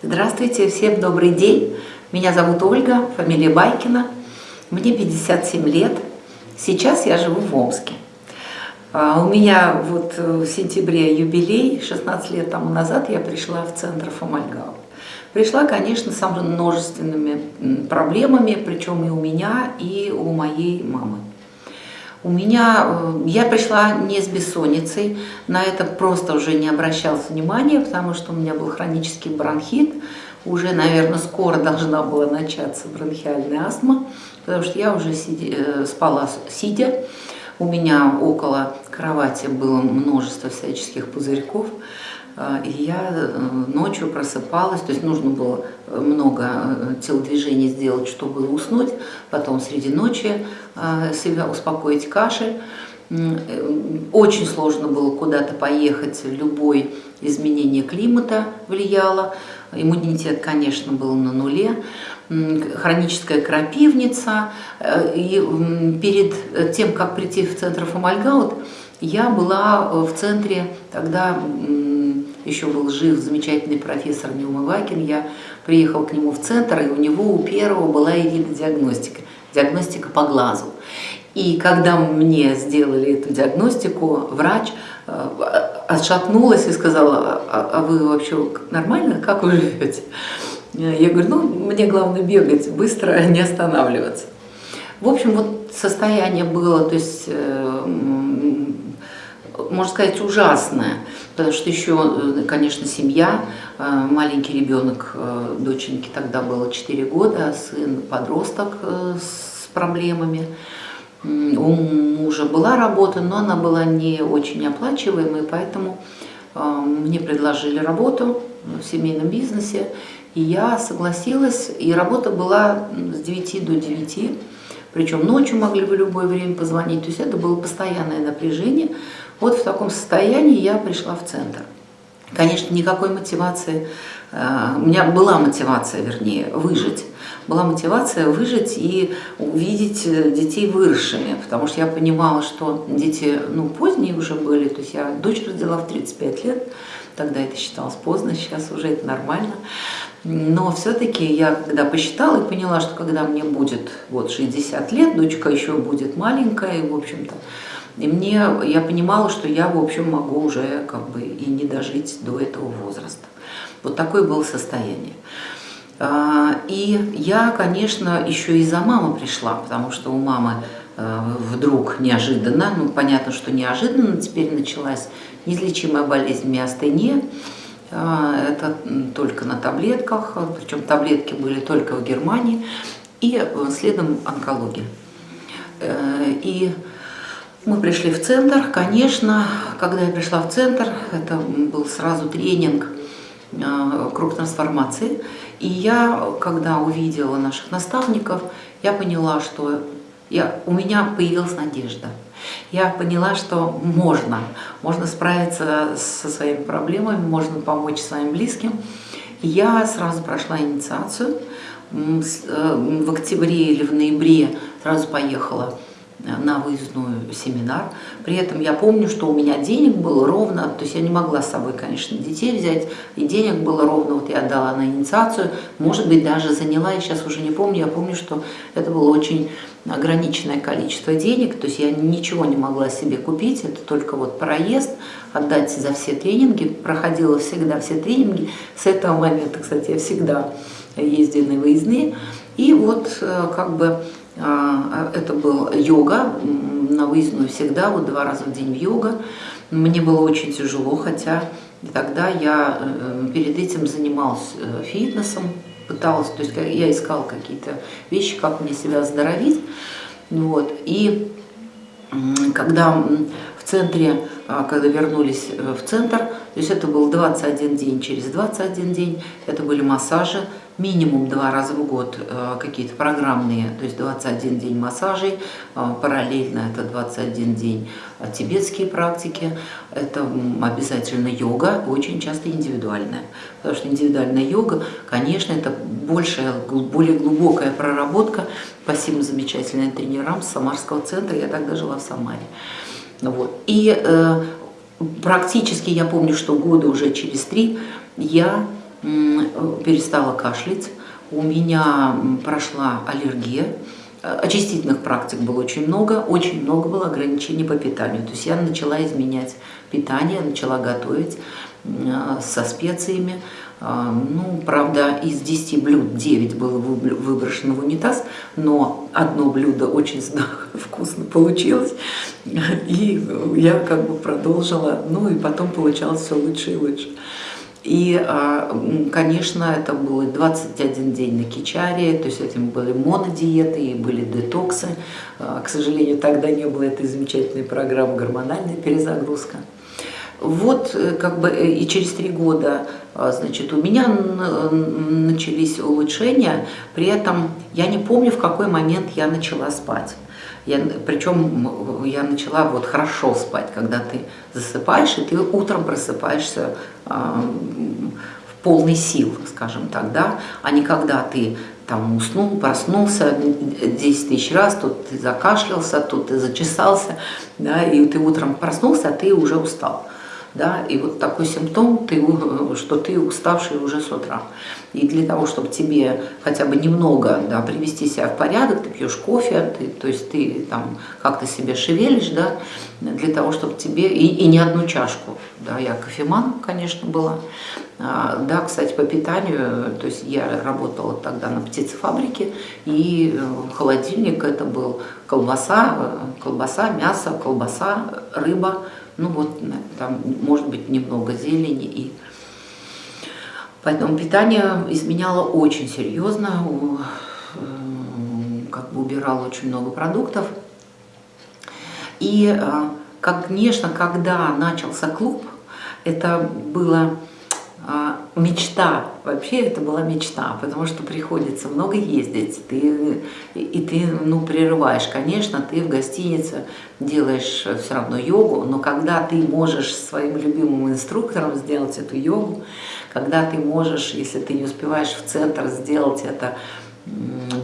Здравствуйте, всем добрый день. Меня зовут Ольга, фамилия Байкина. Мне 57 лет. Сейчас я живу в Омске. А, у меня вот в сентябре юбилей, 16 лет тому назад я пришла в центр Фомальгау. Пришла, конечно, с множественными проблемами, причем и у меня, и у моей мамы. У меня, э, я пришла не с бессонницей, на это просто уже не обращалась внимания, потому что у меня был хронический бронхит, уже, наверное, скоро должна была начаться бронхиальная астма, потому что я уже э, спала сидя, у меня около кровати было множество всяческих пузырьков, а, и я э, ночью просыпалась, то есть нужно было много э, телодвижений сделать, чтобы уснуть, потом среди ночи э, себя успокоить кашель. Очень сложно было куда-то поехать, любое изменение климата влияло. Иммунитет, конечно, был на нуле. Хроническая крапивница. И перед тем, как прийти в центр Фомальгаут, я была в центре тогда еще был жив замечательный профессор Неумывакин, я приехал к нему в центр, и у него у первого была диагностика, диагностика по глазу. И когда мне сделали эту диагностику, врач э, отшатнулась и сказала, а, а вы вообще нормально, как вы живете? Я говорю, ну, мне главное бегать, быстро не останавливаться. В общем, вот состояние было, то есть э, можно сказать, ужасное, потому что еще, э, конечно, семья, э, маленький ребенок, э, доченьке тогда было 4 года, сын подросток с проблемами. У мужа была работа, но она была не очень оплачиваемой, поэтому мне предложили работу в семейном бизнесе, и я согласилась, и работа была с 9 до 9, причем ночью могли в любое время позвонить, то есть это было постоянное напряжение, вот в таком состоянии я пришла в центр. Конечно, никакой мотивации, э, у меня была мотивация, вернее, выжить. Была мотивация выжить и увидеть э, детей выросшими, потому что я понимала, что дети ну, поздние уже были, то есть я дочь родила в 35 лет, тогда это считалось поздно, сейчас уже это нормально. Но все-таки я когда посчитала и поняла, что когда мне будет вот 60 лет, дочка еще будет маленькая, и, в общем-то, и мне, я понимала, что я, в общем, могу уже как бы и не дожить до этого возраста. Вот такое было состояние. А, и я, конечно, еще и за маму пришла, потому что у мамы э, вдруг неожиданно, ну понятно, что неожиданно, теперь началась неизлечимая болезнь миостения. А, это только на таблетках, причем таблетки были только в Германии, и следом онкология. Э, и мы пришли в центр, конечно, когда я пришла в центр, это был сразу тренинг э, круг трансформации. И я, когда увидела наших наставников, я поняла, что я, у меня появилась надежда. Я поняла, что можно, можно справиться со своими проблемами, можно помочь своим близким. Я сразу прошла инициацию. Э, в октябре или в ноябре сразу поехала на выездную семинар. При этом я помню, что у меня денег было ровно, то есть я не могла с собой, конечно, детей взять, и денег было ровно, вот я отдала на инициацию, может быть, даже заняла, я сейчас уже не помню, я помню, что это было очень ограниченное количество денег, то есть я ничего не могла себе купить, это только вот проезд, отдать за все тренинги, проходила всегда все тренинги, с этого момента, кстати, я всегда ездила на выездные, и вот э, как бы это был йога, на выездную всегда, вот два раза в день йога. Мне было очень тяжело, хотя тогда я э, перед этим занималась э, фитнесом, пыталась, то есть я искала какие-то вещи, как мне себя оздоровить. Вот. И когда в центре, а, когда вернулись э, в центр, то есть это был 21 день, через 21 день это были массажи, минимум два раза в год э, какие-то программные, то есть 21 день массажей, э, параллельно это 21 день э, тибетские практики, это обязательно йога, очень часто индивидуальная. Потому что индивидуальная йога, конечно, это большая, более глубокая проработка. Спасибо замечательным тренерам с Самарского центра, я тогда жила в Самаре. Вот. И э, практически я помню, что года уже через три я перестала кашлять, у меня прошла аллергия, очистительных практик было очень много, очень много было ограничений по питанию. То есть я начала изменять питание, начала готовить со специями. Ну, правда, из 10 блюд 9 было выброшено в унитаз, но одно блюдо очень вкусно получилось, и я как бы продолжила, ну и потом получалось все лучше и лучше. И, а, конечно, это было 21 день на Кичаре, то есть этим были монодиеты и были детоксы. А, к сожалению, тогда не было этой замечательной программы «Гормональная перезагрузка». Вот э, как бы э, и через три года, а, значит, у меня начались улучшения, при этом я не помню, в какой момент я начала спать. Я, причем я начала вот хорошо спать, когда ты засыпаешь, и ты утром просыпаешься э, в полной сил, скажем так, да, а не когда ты там уснул, проснулся 10 тысяч раз, тут ты закашлялся, тут ты зачесался, да, и ты утром проснулся, а ты уже устал да, и вот такой симптом, ты, что ты уставший уже с утра. И для того, чтобы тебе хотя бы немного да, привести себя в порядок, ты пьешь кофе, ты, то есть ты там как-то себе шевелишь, да, для того, чтобы тебе, и, и не одну чашку, да, я кофеман, конечно, была, а, да, кстати, по питанию, то есть я работала тогда на птицефабрике, и э, холодильник это был колбаса, э, колбаса, мясо, колбаса, рыба, ну вот там может быть немного зелени и поэтому питание изменяло очень серьезно, э, как бы убирало очень много продуктов. И, э, конечно, когда начался клуб, это было мечта, вообще это была мечта, потому что приходится много ездить, ты, и ты ну, прерываешь. Конечно, ты в гостинице делаешь все равно йогу, но когда ты можешь своим любимым инструктором сделать эту йогу, когда ты можешь, если ты не успеваешь в центр, сделать это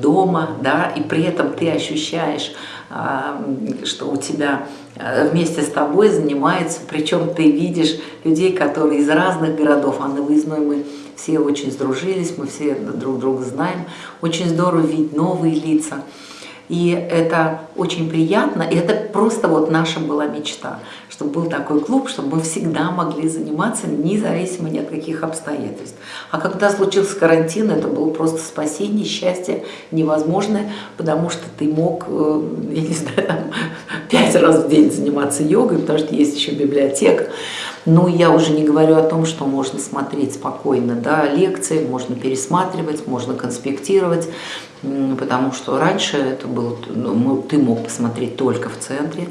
дома, да, и при этом ты ощущаешь, а, что у тебя а, вместе с тобой занимается, причем ты видишь людей, которые из разных городов, а на выездной мы все очень сдружились, мы все друг друга знаем, очень здорово видеть новые лица. И это очень приятно, и это просто вот наша была мечта, чтобы был такой клуб, чтобы мы всегда могли заниматься независимо ни от каких обстоятельств. А когда случился карантин, это было просто спасение, счастье невозможное, потому что ты мог, э, я не знаю, там, пять раз в день заниматься йогой, потому что есть еще библиотека. Ну, я уже не говорю о том, что можно смотреть спокойно да, лекции, можно пересматривать, можно конспектировать, потому что раньше это было, ну, ты мог посмотреть только в центре,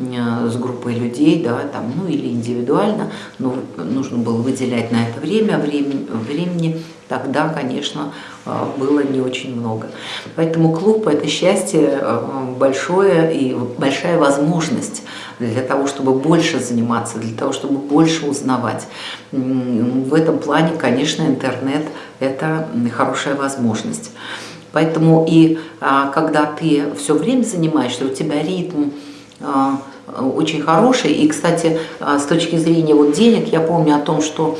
с группой людей, да, там, ну или индивидуально, но нужно было выделять на это время, времени, времени тогда, конечно, а, было не очень много. Поэтому клуб – это счастье а, большое и большая возможность для того, чтобы больше заниматься, для того, чтобы больше узнавать. В этом плане, конечно, интернет – это хорошая возможность. Поэтому и а, когда ты все время занимаешься, у тебя ритм очень хороший. И, кстати, с точки зрения вот денег, я помню о том, что,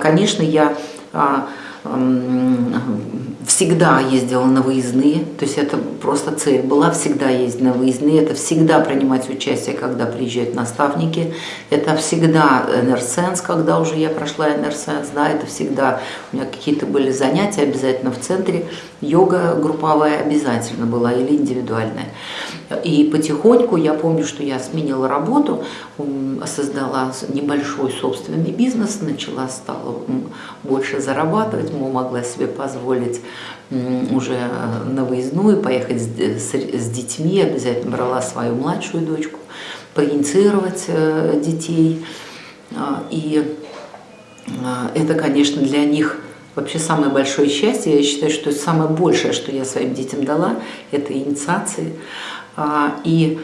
конечно, я всегда ездила на выездные, то есть это просто цель была всегда ездить на выездные, это всегда принимать участие, когда приезжают наставники, это всегда энерсенс, когда уже я прошла энерсенс, да, это всегда у меня какие-то были занятия обязательно в центре, йога групповая обязательно была или индивидуальная. И потихоньку, я помню, что я сменила работу, создала небольшой собственный бизнес, начала, стала больше зарабатывать, могла себе позволить уже на выездную поехать с, с детьми, обязательно брала свою младшую дочку, проинициировать э, детей. А, и а, это, конечно, для них вообще самое большое счастье. Я считаю, что самое большее, что я своим детям дала, это инициации. А, и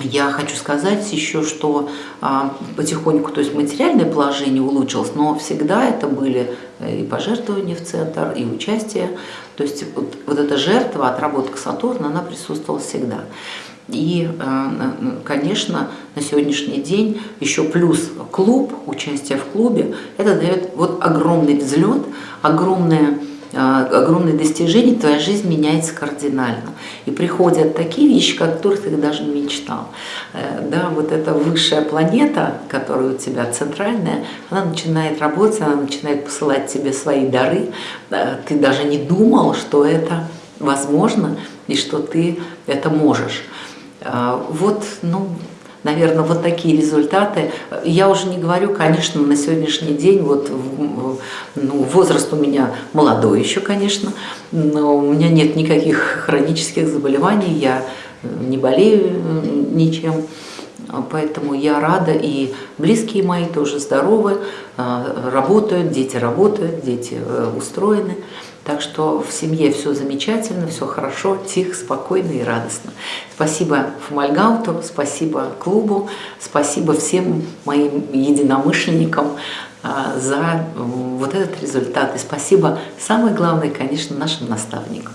я хочу сказать еще, что а, потихоньку, то есть материальное положение улучшилось, но всегда это были э, и пожертвования в центр, и участие. То есть вот, вот эта жертва, отработка Сатурна, она присутствовала всегда. И, конечно, на сегодняшний день еще плюс клуб, участие в клубе, это дает вот огромный взлет, огромное огромные достижения, твоя жизнь меняется кардинально. И приходят такие вещи, которых ты даже не мечтал. Э, да, вот эта высшая планета, которая у тебя центральная, она начинает работать, она начинает посылать тебе свои дары. Ты даже не думал, что это возможно и что ты это можешь. А, вот, ну, наверное, вот такие результаты. Я уже не говорю, конечно, на сегодняшний день, вот ну, возраст у меня молодой еще, конечно, но у меня нет никаких хронических заболеваний, я не болею ничем. Поэтому я рада, и близкие мои тоже здоровы, а, работают, дети работают, дети э, устроены. Так что в семье все замечательно, все хорошо, тихо, спокойно и радостно. Спасибо Фомальгауту, спасибо клубу, спасибо всем моим единомышленникам а, за вот этот результат. И спасибо, самое главное, конечно, нашим наставникам.